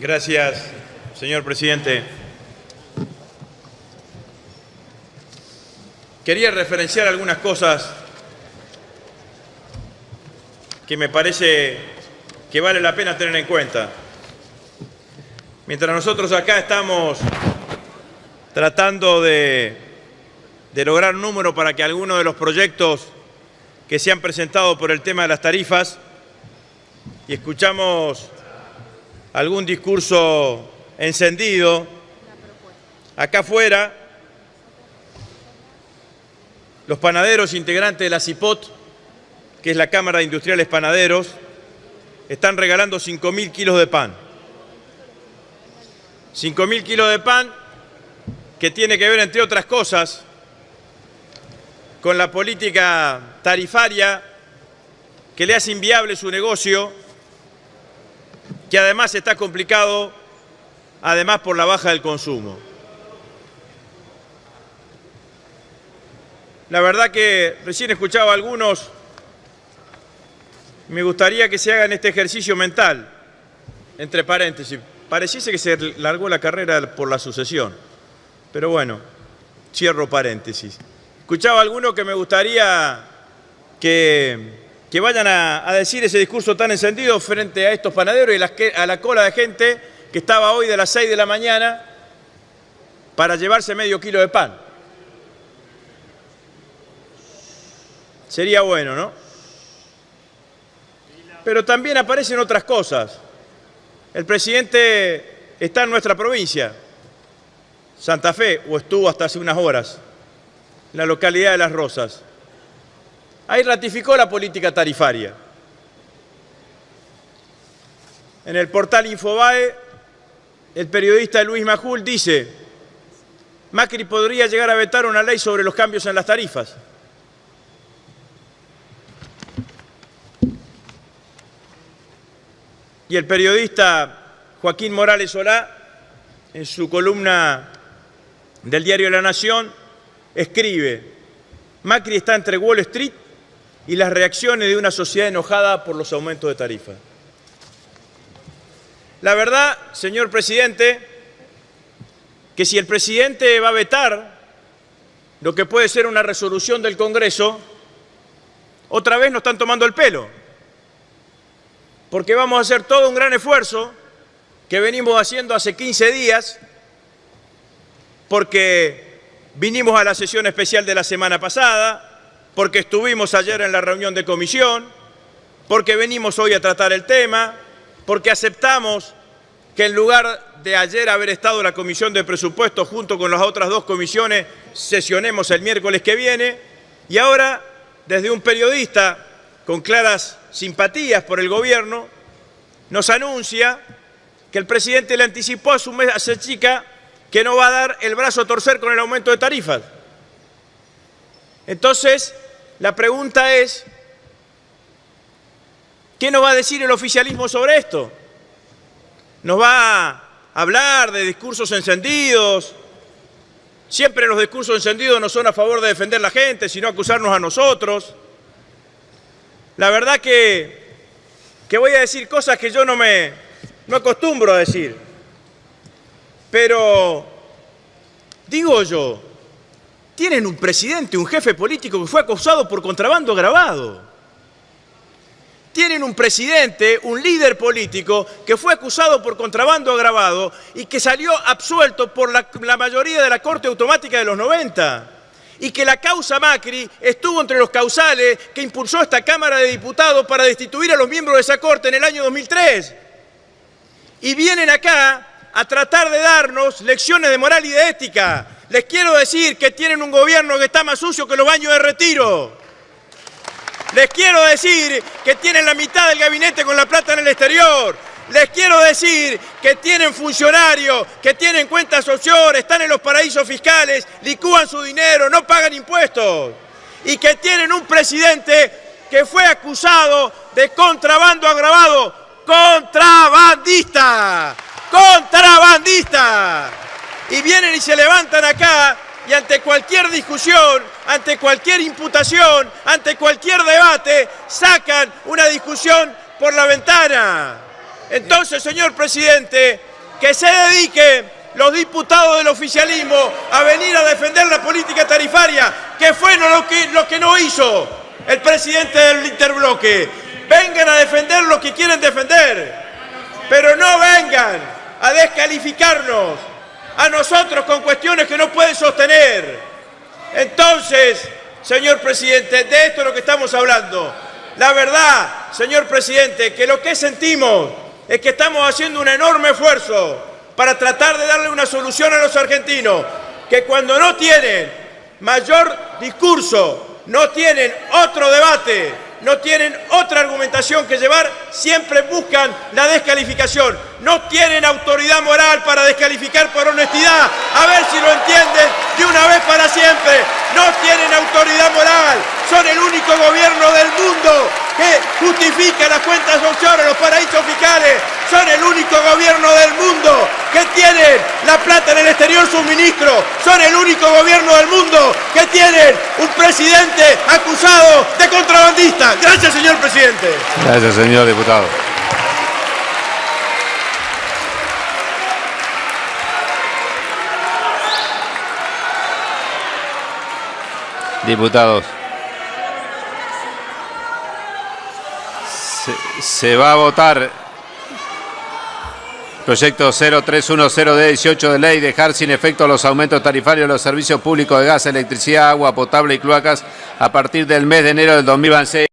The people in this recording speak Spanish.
Gracias, señor presidente. Quería referenciar algunas cosas que me parece que vale la pena tener en cuenta. Mientras nosotros acá estamos tratando de, de lograr un número para que algunos de los proyectos que se han presentado por el tema de las tarifas y escuchamos algún discurso encendido acá afuera, los panaderos integrantes de la CIPOT, que es la Cámara de Industriales Panaderos, están regalando 5.000 kilos de pan. 5.000 kilos de pan que tiene que ver, entre otras cosas, con la política tarifaria que le hace inviable su negocio, que además está complicado, además por la baja del consumo. La verdad que recién escuchaba a algunos, me gustaría que se hagan este ejercicio mental, entre paréntesis. Pareciese que se largó la carrera por la sucesión, pero bueno, cierro paréntesis. Escuchaba a algunos que me gustaría que, que vayan a, decir ese discurso tan encendido frente a estos panaderos y a la cola de gente que estaba hoy de las 6 de la mañana para llevarse medio kilo de pan. Sería bueno, ¿no? Pero también aparecen otras cosas. El presidente está en nuestra provincia, Santa Fe, o estuvo hasta hace unas horas, en la localidad de Las Rosas. Ahí ratificó la política tarifaria. En el portal Infobae, el periodista Luis Majul dice, Macri podría llegar a vetar una ley sobre los cambios en las tarifas. Y el periodista Joaquín Morales Solá, en su columna del diario La Nación, escribe, Macri está entre Wall Street y las reacciones de una sociedad enojada por los aumentos de tarifas. La verdad, señor presidente, que si el presidente va a vetar lo que puede ser una resolución del Congreso, otra vez nos están tomando el pelo porque vamos a hacer todo un gran esfuerzo que venimos haciendo hace 15 días, porque vinimos a la sesión especial de la semana pasada, porque estuvimos ayer en la reunión de comisión, porque venimos hoy a tratar el tema, porque aceptamos que en lugar de ayer haber estado la comisión de presupuestos junto con las otras dos comisiones, sesionemos el miércoles que viene, y ahora, desde un periodista con claras simpatías por el gobierno, nos anuncia que el presidente le anticipó a su chica que no va a dar el brazo a torcer con el aumento de tarifas. Entonces, la pregunta es, ¿qué nos va a decir el oficialismo sobre esto? ¿Nos va a hablar de discursos encendidos? Siempre los discursos encendidos no son a favor de defender la gente, sino acusarnos a nosotros. La verdad que, que voy a decir cosas que yo no me no acostumbro a decir. Pero digo yo, tienen un presidente, un jefe político que fue acusado por contrabando agravado. Tienen un presidente, un líder político que fue acusado por contrabando agravado y que salió absuelto por la, la mayoría de la Corte Automática de los 90 y que la causa Macri estuvo entre los causales que impulsó esta Cámara de Diputados para destituir a los miembros de esa Corte en el año 2003. Y vienen acá a tratar de darnos lecciones de moral y de ética. Les quiero decir que tienen un gobierno que está más sucio que los baños de retiro. Les quiero decir que tienen la mitad del gabinete con la plata en el exterior. Les quiero decir que tienen funcionarios, que tienen cuentas offshore, están en los paraísos fiscales, licúan su dinero, no pagan impuestos. Y que tienen un presidente que fue acusado de contrabando agravado. ¡Contrabandista! ¡Contrabandista! Y vienen y se levantan acá y ante cualquier discusión, ante cualquier imputación, ante cualquier debate, sacan una discusión por la ventana. Entonces, señor presidente, que se dediquen los diputados del oficialismo a venir a defender la política tarifaria, que fue lo que, lo que no hizo el presidente del interbloque. Vengan a defender lo que quieren defender, pero no vengan a descalificarnos a nosotros con cuestiones que no pueden sostener. Entonces, señor presidente, de esto es lo que estamos hablando. La verdad, señor presidente, que lo que sentimos es que estamos haciendo un enorme esfuerzo para tratar de darle una solución a los argentinos, que cuando no tienen mayor discurso, no tienen otro debate, no tienen otra argumentación que llevar, siempre buscan la descalificación. No tienen autoridad moral para descalificar por honestidad. A ver si lo entienden de una vez para siempre. No tienen autoridad moral. Son el único gobierno del mundo que justifica las cuentas offshore, los paraísos fiscales. Son el único gobierno del que tienen la plata en el exterior suministro. Son el único gobierno del mundo que tienen un presidente acusado de contrabandista. Gracias, señor presidente. Gracias, señor diputado. Diputados. Se va a votar Proyecto 0310 de 18 de ley, dejar sin efecto los aumentos tarifarios de los servicios públicos de gas, electricidad, agua potable y cloacas a partir del mes de enero del 2026.